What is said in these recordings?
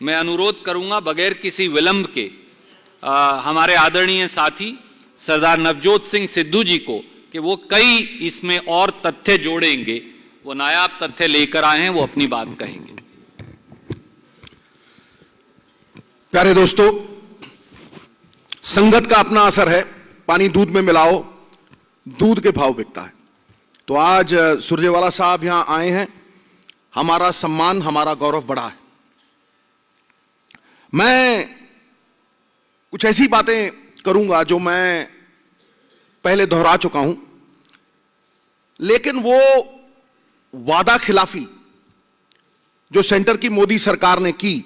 मैं अनुरोध करूँगा बगैर किसी विलंब के आ, हमारे आदरणीय साथी सरदार नवजोत सिंह सिद्धू जी को कि वो कई इसमें और तथ्य जोड़ेंगे वो नायाब तथ्य लेकर आए हैं वो अपनी बात कहेंगे। प्यारे दोस्तों संगत का अपना असर है पानी दूध में मिलाओ दूध के भाव बिकता है। तो आज सुरजेवाला साहब यहाँ आए हैं हमारा सम्मान हमारा गौरव बढ़ा है। मैं कुछ ऐसी बातें करूँगा जो मैं पहले दोहरा चुका हूँ। लेकिन वो वादा खिलाफी जो सेंटर की मोदी सरकार ने की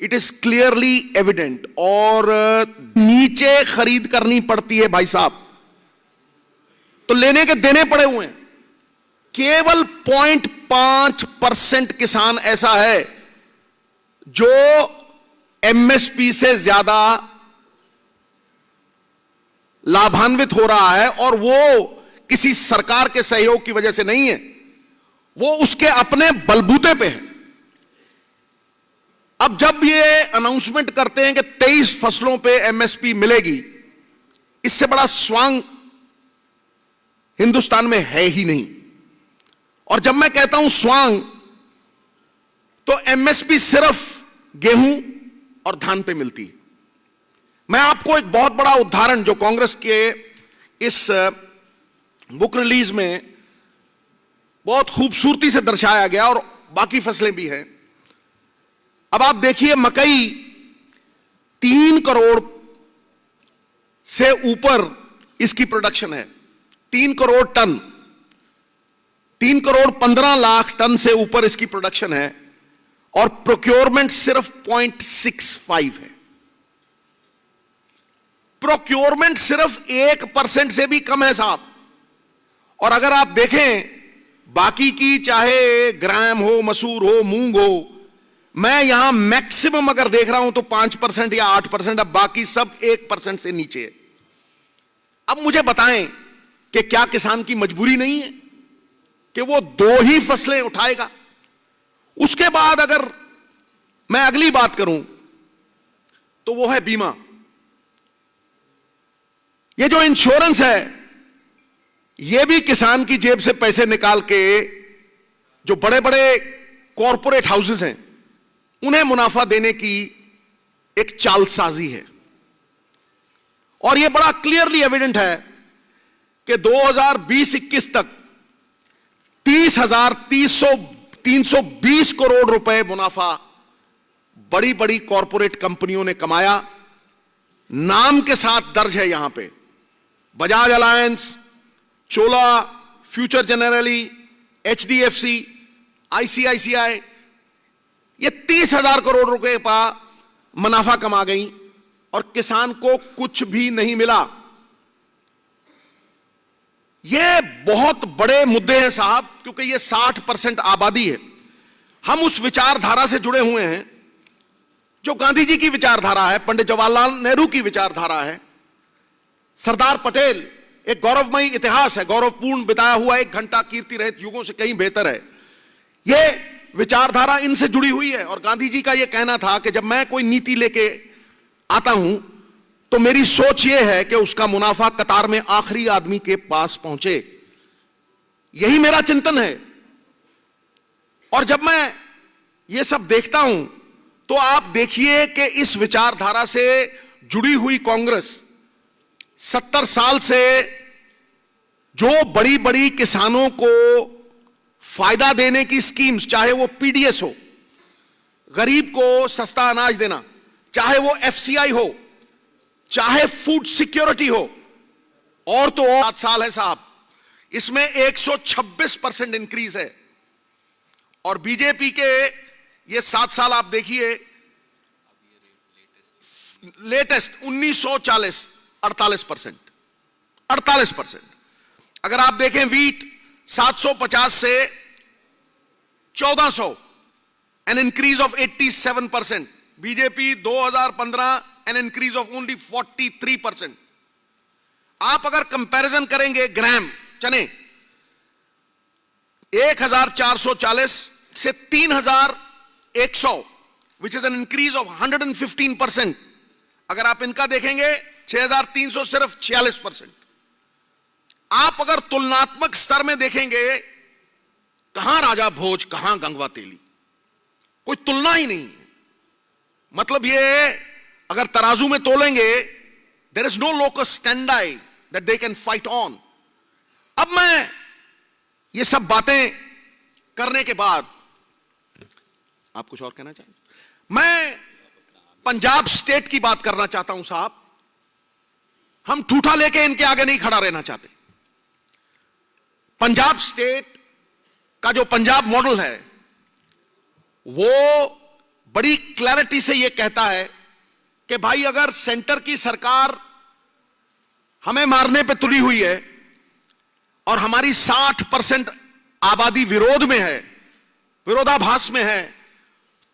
इट इज़ क्लियरली एविडेंट और नीचे खरीद करनी पड़ती है भाई साहब। तो लेने के देने पड़े हुए हैं। केवल पॉइंट पाँच परसेंट किसान ऐसा है जो एमएसपी से ज़्यादा लाभान्वित हो रहा है और वो किसी सरकार के सहयोग की वजह से नहीं है, वो उसके अपने बलबूते पे है। अब जब ये अनाउंसमेंट करते हैं कि 23 फ़सलों पे एमएसपी मिलेगी, इससे बड़ा स्वांग हिंदुस्तान में है ही नहीं। और जब मैं कहता हूँ स्वांग तो एमएसपी सिर्फ़ गेहूँ और धान पे मिलती है। मैं आपको एक बहुत बड़ा उदाहरण जो कांग्रेस के इस बुक रिलीज़ में बहुत खूबसूरती से दर्शाया गया और बाकी फ़सलें भी हैं। अब आप देखिए मकई तीन करोड़ से ऊपर इसकी प्रोडक्शन है। तीन करोड़ टन, तीन करोड़ पंद्रह लाख टन से ऊपर इसकी प्रोडक्शन है। और प्रोक्योरमेंट सिर्फ़ पॉइंट सिक्स फाइव है। प्रोक्योरमेंट सिर्फ़ एक परसेंट से भी कम है साहब। और अगर आप देखें, बाकी की चाहे ग्राम हो, मसूर हो, मूंग हो, मैं यहाँ मैक्सिमम अगर देख रहा हूँ तो पाँच परसेंट या आठ परसेंट, अब बाकी सब एक परसेंट से नीचे है। अब मुझे बताएँ कि क्या किसान की मजबूरी नहीं है कि वो दो ही फ़सलें उठाएगा। उसके बाद अगर मैं अगली बात करूँ तो वो है बीमा। ये जो इंश्योरेंस है, ये भी किसान की जेब से पैसे निकाल के जो बड़े बड़े कॉरपोरेट हाउसेस हैं, उन्हें मुनाफा देने की एक चालसाजी है। और यह बड़ा क्लियरली एविडेंट है कि 2020-21 तक तीस हज़ार तीस सौ तीन सौ बीस करोड़ रुपए मुनाफा बड़ी बड़ी कॉरपोरेट कंपनियों ने कमाया। नाम के साथ दर्ज है यहाँ पे। Bajaj Allianz, Chola, future Generali H D F C ICICI, ये तीस हज़ार करोड़ रुपए का मुनाफा कमा गई और किसान को कुछ भी नहीं मिला। ये बहुत बड़े मुद्दे हैं साहब, क्योंकि ये 60 परसेंट आबादी है। हम उस विचारधारा से जुड़े हुए हैं, जो गांधी जी की विचारधारा है, पंडित जवाहरलाल नेहरू की विचारधारा है। सरदार पटेल एक गौरवमयी इतिहास है, गौरवपूर्ण बिताया हुआ एक घंटा कीर्ति रहित युगों से कहीं बेहतर है। यह विचारधारा इनसे जुड़ी हुई है, और गांधी जी का यह कहना था कि जब मैं कोई नीति लेके आता हूँ तो मेरी सोच यह है कि उसका मुनाफा कतार में आखिरी आदमी के पास पहुँचे। यही मेरा चिंतन है। और जब मैं यह सब देखता हूँ तो आप देखिए कि इस विचारधारा से जुड़ी हुई कांग्रेस सत्तर साल से जो बड़ी बड़ी किसानों को फ़ायदा देने की स्कीम्स, चाहे वो पीडीएस हो, गरीब को सस्ता अनाज देना, चाहे वो एफसीआई हो चाहे फ़ूड सिक्योरिटी हो, और तो और सात साल है साहब, इसमें 126 परसेंट इंक्रीज है। और बीजेपी के ये सात साल आप देखिए लेटेस्ट 1940 48 परसेंट 48 परसेंट। अगर आप देखें वीट 750 से 1400 an increase of 87 percent BJP 2015 an increase of only 43 percent आप अगर कंपैरिजन करेंगे ग्राम चने 1440 से 3100 which is an increase of 115 percent अगर आप इनका देखेंगे 6300 सिर्फ़ 46 परसेंट. आप अगर तुलनात्मक स्तर में देखेंगे, कहाँ राजा भोज, कहाँ गंगवा तेली? कोई तुलना ही नहीं है। मतलब ये अगर तराजू में तोलेंगे there is no locus standi that they can fight on अब मैं ये सब बातें करने के बाद, आप कुछ और कहना चाहेंगे मैं पंजाब स्टेट की बात करना चाहता हूँ साहब। हम ठूठा लेके इनके आगे नहीं खड़ा रहना चाहते। पंजाब स्टेट का जो पंजाब मॉडल है, वो बड़ी क्लैरिटी से यह कहता है कि भाई अगर सेंटर की सरकार हमें मारने पे तुली हुई है और हमारी 60 परसेंट आबादी विरोध में है, विरोधाभास में है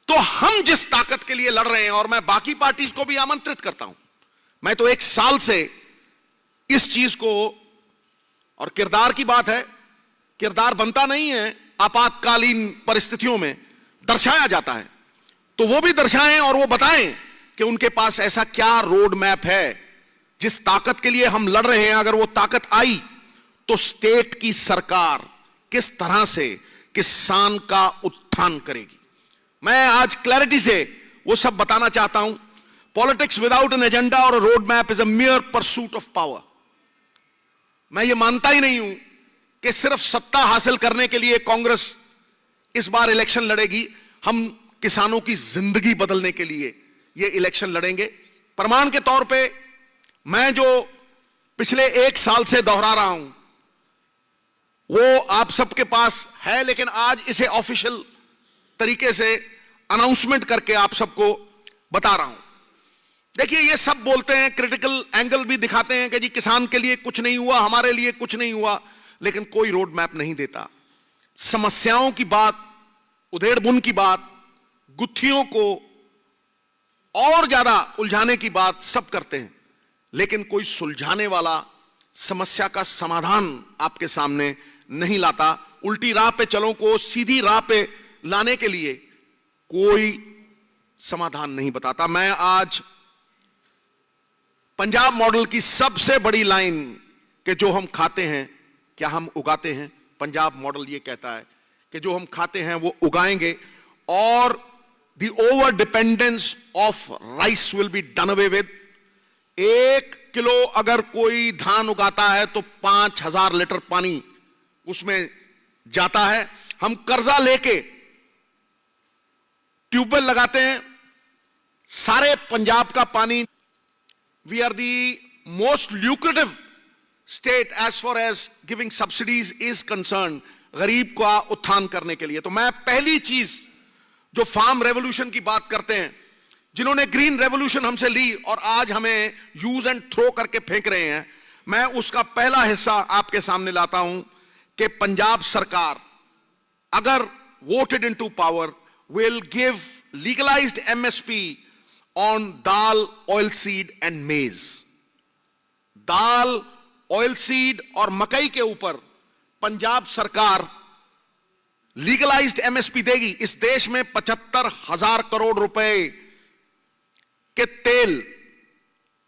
तो हम जिस ताकत के लिए लड़ रहे हैं और मैं बाकी पार्टीज़ को भी आमंत्रित करता हूँ, मैं तो एक साल से इस चीज़ को, और किरदार की बात है, किरदार बनता नहीं है, आपातकालीन परिस्थितियों में दर्शाया जाता है। तो वो भी दर्शाएँ और वो बताएँ कि उनके पास ऐसा क्या रोड मैप है, जिस ताकत के लिए हम लड़ रहे हैं, अगर वो ताकत आई तो स्टेट की सरकार किस तरह से किसान का उत्थान करेगी? मैं आज क्लैरिटी से वो सब बताना चाहता हूँ। पॉलिटिक्स विदाउट एन एजेंडा और road map is a mere pursuit of power मैं ये मानता ही नहीं हूँ कि सिर्फ़ सत्ता हासिल करने के लिए कांग्रेस इस बार इलेक्शन लड़ेगी। हम किसानों की ज़िंदगी बदलने के लिए ये इलेक्शन लड़ेंगे। प्रमाण के तौर पे मैं जो पिछले एक साल से दोहरा रहा हूँ, वो आप सबके पास है, लेकिन आज इसे ऑफिशियल तरीके से अनाउंसमेंट करके आप सबको बता रहा हूँ। देखिए, ये सब बोलते हैं क्रिटिकल एंगल भी दिखाते हैं कि जी किसान के लिए कुछ नहीं हुआ, हमारे लिए कुछ नहीं हुआ, लेकिन कोई रोड मैप नहीं देता। समस्याओं की बात उधेड़ बुन की बात, गुत्थियों को और ज़्यादा उलझाने की बात सब करते हैं, लेकिन कोई सुलझाने वाला समस्या का समाधान आपके सामने नहीं लाता। उल्टी राह पे चलो को सीधी राह पे लाने के लिए कोई समाधान नहीं बताता। मैं आज पंजाब मॉडल की सबसे बड़ी लाइन कि जो हम खाते हैं, क्या हम उगाते हैं? पंजाब मॉडल ये कहता है कि जो हम खाते हैं वो उगाएँगे और the over dependence of rice will be done away with एक किलो अगर कोई धान उगाता है तो पाँच हज़ार लीटर पानी उसमें जाता है। हम कर्जा लेके ट्यूबवेल लगाते हैं। सारे पंजाब का पानी we are the most lucrative state as far as giving subsidies is concern गरीब का उत्थान करने के लिए। तो मैं पहली चीज़ जो फार्म रेवोल्यूशन की बात करते हैं, जिन्होंने ग्रीन रेवोल्यूशन हमसे ली और आज हमें यूज़ एंड थ्रो करके फेंक रहे हैं, मैं उसका पहला हिस्सा आपके सामने लाता हूँ कि पंजाब सरकार अगर voted into power will give legalised MSP on dal oil seed and maize dal oil seed और मकई के ऊपर पंजाब सरकार लीगलाइज्ड एमएसपी देगी। इस देश में पचहत्तर हज़ार करोड़ रुपए के तेल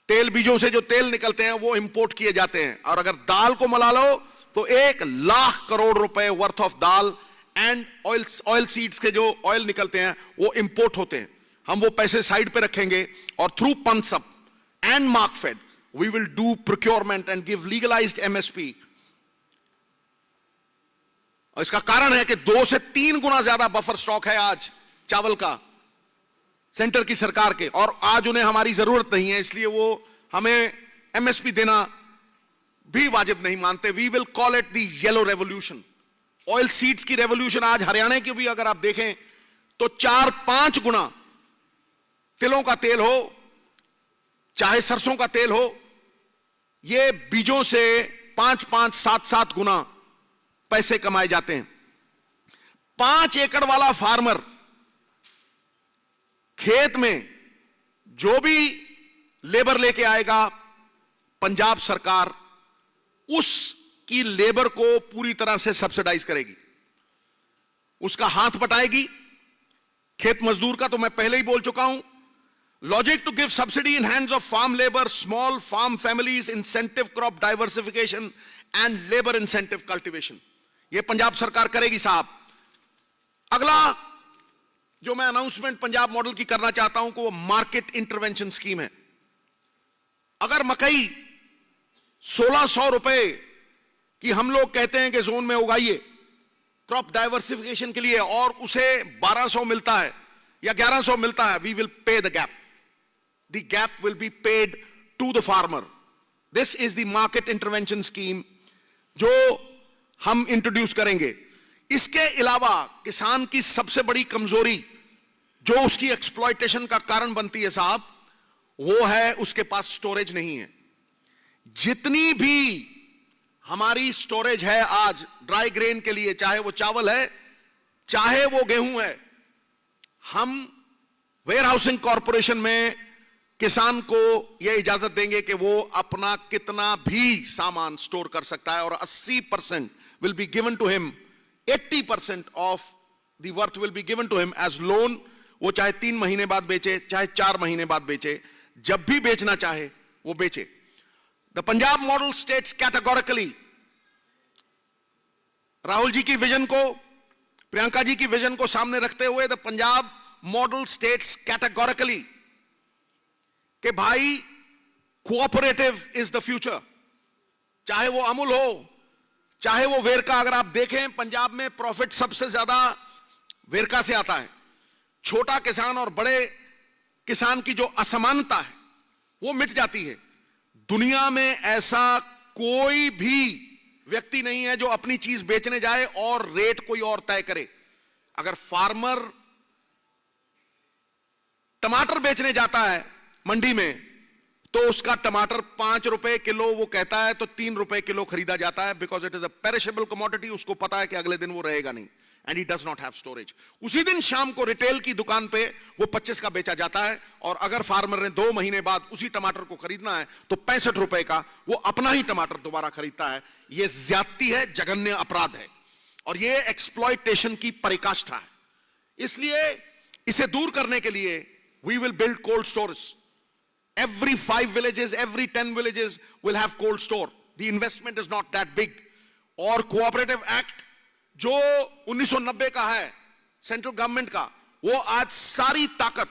तेल बीजों से जो तेल निकलते हैं, वो इंपोर्ट किए जाते हैं। और अगर दाल को मला लो तो एक लाख करोड़ रुपए worth of dal and oil oil seeds के जो ऑयल निकलते हैं, वो इंपोर्ट होते हैं। हम वो पैसे साइड पे रखेंगे और through PUNSUP and Markfed we will do procurement and give legalised MSP और इसका कारण है कि दो से तीन गुना ज़्यादा बफर स्टॉक है आज चावल का सेंटर की सरकार के। और आज उन्हें हमारी ज़रूरत नहीं है, इसलिए वो हमें एमएसपी देना भी वाजिब नहीं मानते। We will call it the yellow revolution oil seeds की रेवोल्यूशन आज हरियाणा की भी अगर आप देखें तो चार पाँच गुना तिलों का तेल हो, चाहे सरसों का तेल हो, ये बीजों से पाँच पाँच सात सात गुना पैसे कमाए जाते हैं। पाँच एकड़ वाला फार्मर खेत में जो भी लेबर लेके आएगा, पंजाब सरकार उसकी लेबर को पूरी तरह से सब्सिडाइज करेगी। उसका हाथ बटाएगी। खेत मजदूर का तो मैं पहले ही बोल चुका हूँ logic to give subsidy in hands of farm labour small farm families incentive crop diversification and labour incentive cultivation यह पंजाब सरकार करेगी साहब। अगला जो मैं अनाउंसमेंट पंजाब मॉडल की करना चाहता हूँ कि वो मार्केट इंटरवेंशन स्कीम है। अगर मकई 1600 रुपए की हम लोग कहते हैं कि जोन में उगाइए क्रॉप डाइवर्सिफिकेशन के लिए और उसे 1200 मिलता है या 1100 मिलता है we will pay the gap the gap will be paid to the farmer this is the market intervention scheme जो हम इंट्रोड्यूस करेंगे। इसके अलावा किसान की सबसे बड़ी कमज़ोरी जो उसकी एक्सप्लॉयटेशन का कारण बनती है साहब, वो है उसके पास स्टोरेज नहीं है। जितनी भी हमारी स्टोरेज है आज ड्राई ग्रेन के लिए, चाहे वो चावल है, चाहे वो गेहूँ है, हम वेयर हाउसिंग कॉरपोरेशन में किसान को यह इजाज़त देंगे कि वो अपना कितना भी सामान स्टोर कर सकता है और 80 percent will be given to him 80 percent of the worth will be given to him as loan वो चाहे तीन महीने बाद बेचे, चाहे चार महीने बाद बेचे, जब भी बेचना चाहे, वो बेचे। The Punjab model states categorically Rahul ji की विजन को, प्रियंका जी की विजन को सामने रखते हुए the Punjab model states categorically के भाई कोऑपरेटिव इज़ द फ्यूचर चाहे वो अमूल हो चाहे वो वेरका अगर आप देखें, पंजाब में प्रॉफिट सबसे ज़्यादा वेरका से आता है। छोटा किसान और बड़े किसान की जो असमानता है, वो मिट जाती है। दुनिया में ऐसा कोई भी व्यक्ति नहीं है जो अपनी चीज़ बेचने जाए और रेट कोई और तय करे। अगर फार्मर टमाटर बेचने जाता है मंडी में तो उसका टमाटर पाँच रुपए किलो, वो कहता है तो तीन रुपए किलो खरीदा जाता है because it is a perishable commodity उसको पता है कि अगले दिन वो रहेगा नहीं and he does not have storage उसी दिन शाम को रिटेल की दुकान पे वो 25 का बेचा जाता है, और अगर फार्मर ने दो महीने बाद उसी टमाटर को खरीदना है तो पैंसठ रुपए का वो अपना ही टमाटर दोबारा खरीदता है। ये ज्यादती है, जघन्य अपराध है, और ये एक्सप्लॉयटेशन की परिकाष्ठा है। इसलिए इसे दूर करने के लिए we will build cold stores every five villages, every 10 villages will have cold store. The investment is not that big. और कोऑपरेटिव एक्ट जो 1990 का है सेंट्रल गवर्नमेंट का, वो आज सारी ताकत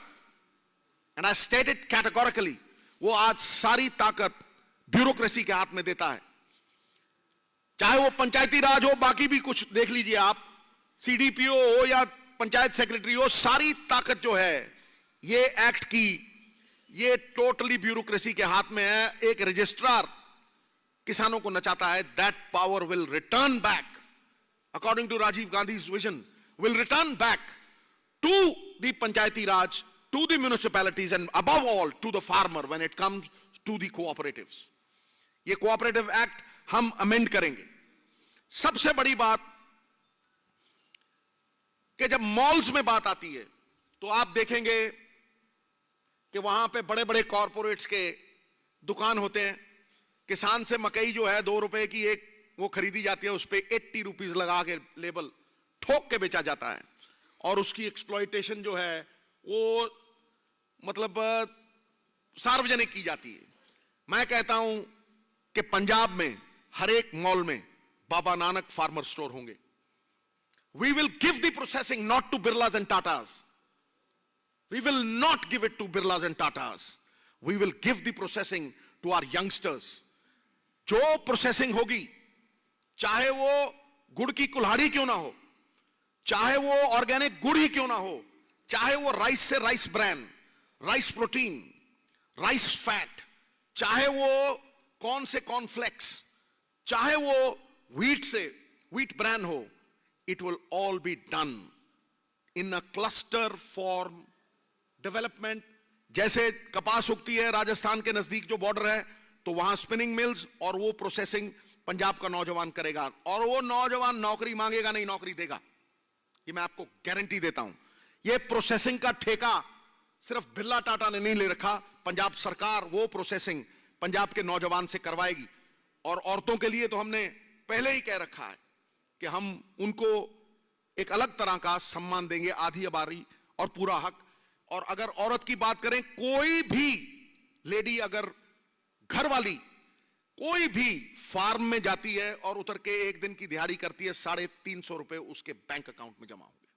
एंड आई स्टेटेड कैटेगोरिकली वो आज सारी ताकत ब्यूरोक्रेसी के हाथ में देता है। चाहे वो पंचायती राज हो, बाकी भी कुछ देख लीजिए आप सीडीपीओ हो या पंचायत सेक्रेटरी हो, सारी ताकत जो है, ये एक्ट की ये टोटली ब्यूरोक्रेसी के हाथ में है। एक रजिस्ट्रार किसानों को नचाता है that power will return back according to Rajiv Gandhi vision will return back to the panchayati raj to the municipalities and अब all to the farmer when it comes to the cooperative ये cooperative act हम amend करेंगे। सबसे बड़ी बात कि जब malls में बात आती है तो आप देखेंगे कि वहाँ पे बड़े बड़े कॉरपोरेट्स के दुकान होते हैं। किसान से मकई जो है, दो रुपए की एक वो खरीदी जाती है, उस पर एट्टी रुपीज़ लगा के लेबल ठोक के बेचा जाता है। और उसकी एक्सप्लॉयटेशन जो है, वो मतलब सार्वजनिक की जाती है। मैं कहता हूँ कि पंजाब में, हर एक मॉल में बाबा नानक फार्मर स्टोर होंगे। We will give the processing not to Birlas and Tatas we will not give it to Birlas and Tatas we will give the processing to our youngsters जो प्रोसेसिंग होगी, चाहे वो गुड़ की कुल्हाड़ी क्यों ना हो, चाहे वो ऑर्गेनिक गुड़ ही क्यों ना हो, चाहे वो राइस से rice bran rice protein rice fat चाहे वो कौन से कॉर्नफ्लेक्स चाहे वो व्हीट से व्हीट ब्रैन हो it will all be done in a cluster form development जैसे कपास उगती है राजस्थान के नज़दीक जो बॉर्डर है तो वहाँ स्पिनिंग मिल्स और वो प्रोसेसिंग पंजाब का नौजवान करेगा। और वो नौजवान नौकरी मांगेगा नहीं, नौकरी देगा। ये मैं आपको गारंटी देता हूँ। ये प्रोसेसिंग का ठेका सिर्फ़ बिरला टाटा ने नहीं ले रखा, पंजाब सरकार वो प्रोसेसिंग पंजाब के नौजवान से करवाएगी। और औरतों के लिए तो हमने पहले ही कह रखा है कि हम उनको एक अलग तरह का सम्मान देंगे, आधी अबारी और पूरा हक। और अगर औरत की बात करें, कोई भी लेडी अगर घर वाली कोई भी फार्म में जाती है और उतर के एक दिन की दिहाड़ी करती है, साढ़े तीन सौ रुपए उसके बैंक अकाउंट में जमा होंगे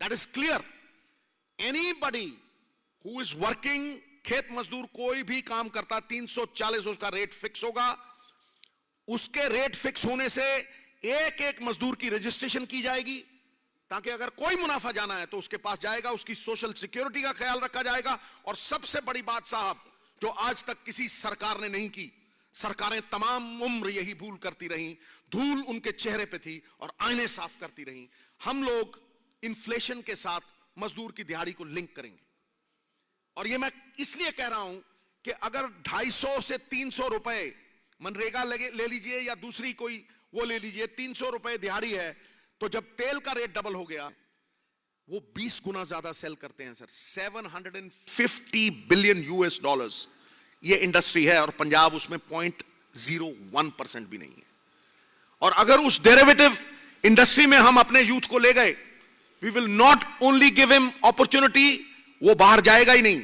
that is clear anybody who is working खेत मजदूर कोई भी काम करता 340 उसका रेट फिक्स होगा। उसके रेट फिक्स होने से एक एक मजदूर की रजिस्ट्रेशन की जाएगी। ताकि अगर कोई मुनाफा जाना है तो उसके पास जाएगा, उसकी सोशल सिक्योरिटी का ख्याल रखा जाएगा। और सबसे बड़ी बात साहब, जो आज तक किसी सरकार ने नहीं की, सरकारें तमाम उम्र यही भूल करती रहीं, धूल उनके चेहरे पे थी और आईने साफ़ करती रहीं। हम लोग इन्फ्लेशन के साथ मजदूर की दिहाड़ी को लिंक करेंगे। और ये मैं इसलिए कह रहा हूँ कि अगर 250 से 300 रुपए मनरेगा ले लीजिए या दूसरी कोई वो ले लीजिए 300 रुपए दिहाड़ी है तो जब तेल का रेट डबल हो गया, वो 20 गुना ज़्यादा सेल करते हैं सर 750 बिलियन यूएस डॉलर्स ये इंडस्ट्री है और पंजाब उसमें पॉइंट ज़ीरो वन परसेंट भी नहीं है। और अगर उस डेरिवेटिव इंडस्ट्री में हम अपने यूथ को ले गए we will not only give him opportunity वो बाहर जाएगा ही नहीं।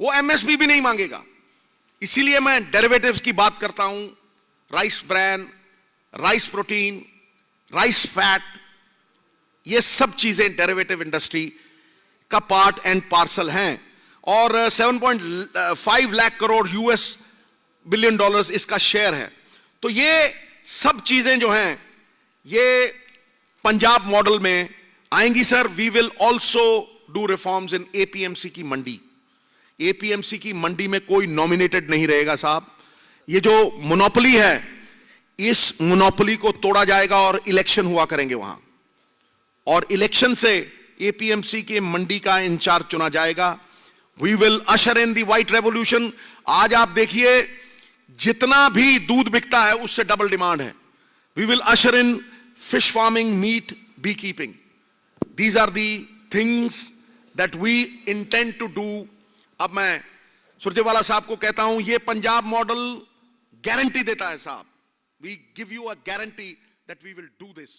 वो एमएसपी भी नहीं मांगेगा। इसीलिए मैं डेरिवेटिव्स की बात करता हूँ। Rice bran rice protein rice fat ये सब चीज़ें डेरिवेटिव इंडस्ट्री का पार्ट एंड पार्सल हैं। और 7.5 lakh crore US billion dollars इसका शेयर है। तो ये सब चीज़ें जो हैं, ये पंजाब मॉडल में आएँगी sir. We will also do reforms in APMC की मंडी। एपीएमसी की मंडी में कोई नॉमिनेटेड नहीं रहेगा साहब। ये जो मोनोपली है, इस मोनोपली को तोड़ा जाएगा और इलेक्शन हुआ करेंगे वहाँ। और इलेक्शन से एपीएमसी के मंडी का इंचार्ज चुना जाएगा। We will usher in the white revolution आज आप देखिए, जितना भी दूध बिकता है, उससे डबल डिमांड है। We will usher in fish farming meat beekeeping these are the things that we intend to do अब मैं सुरजेवाला साहब को कहता हूँ, ये पंजाब मॉडल गारंटी देता है साहब। We give you a guarantee that we will do this